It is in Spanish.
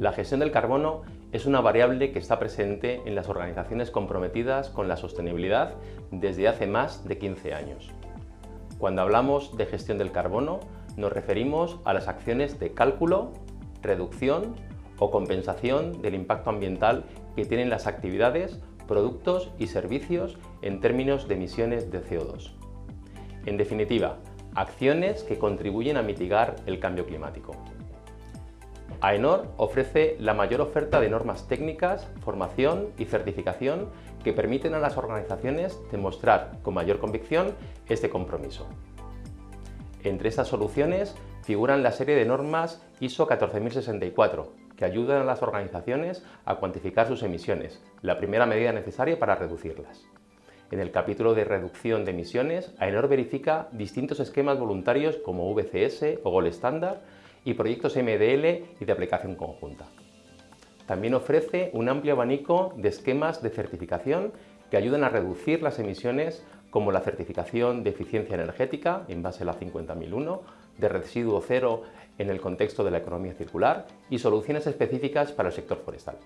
La gestión del carbono es una variable que está presente en las organizaciones comprometidas con la sostenibilidad desde hace más de 15 años. Cuando hablamos de gestión del carbono, nos referimos a las acciones de cálculo, reducción o compensación del impacto ambiental que tienen las actividades, productos y servicios en términos de emisiones de CO2. En definitiva, acciones que contribuyen a mitigar el cambio climático. AENOR ofrece la mayor oferta de normas técnicas, formación y certificación que permiten a las organizaciones demostrar con mayor convicción este compromiso. Entre estas soluciones figuran la serie de normas ISO 14064, que ayudan a las organizaciones a cuantificar sus emisiones, la primera medida necesaria para reducirlas. En el capítulo de reducción de emisiones, AENOR verifica distintos esquemas voluntarios como VCS o Gold Standard y proyectos MDL y de aplicación conjunta. También ofrece un amplio abanico de esquemas de certificación que ayudan a reducir las emisiones como la certificación de eficiencia energética en base a la 50001, de residuo cero en el contexto de la economía circular y soluciones específicas para el sector forestal.